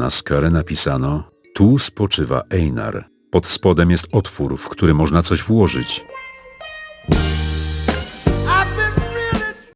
Na skarę napisano Tu spoczywa Einar. Pod spodem jest otwór, w który można coś włożyć.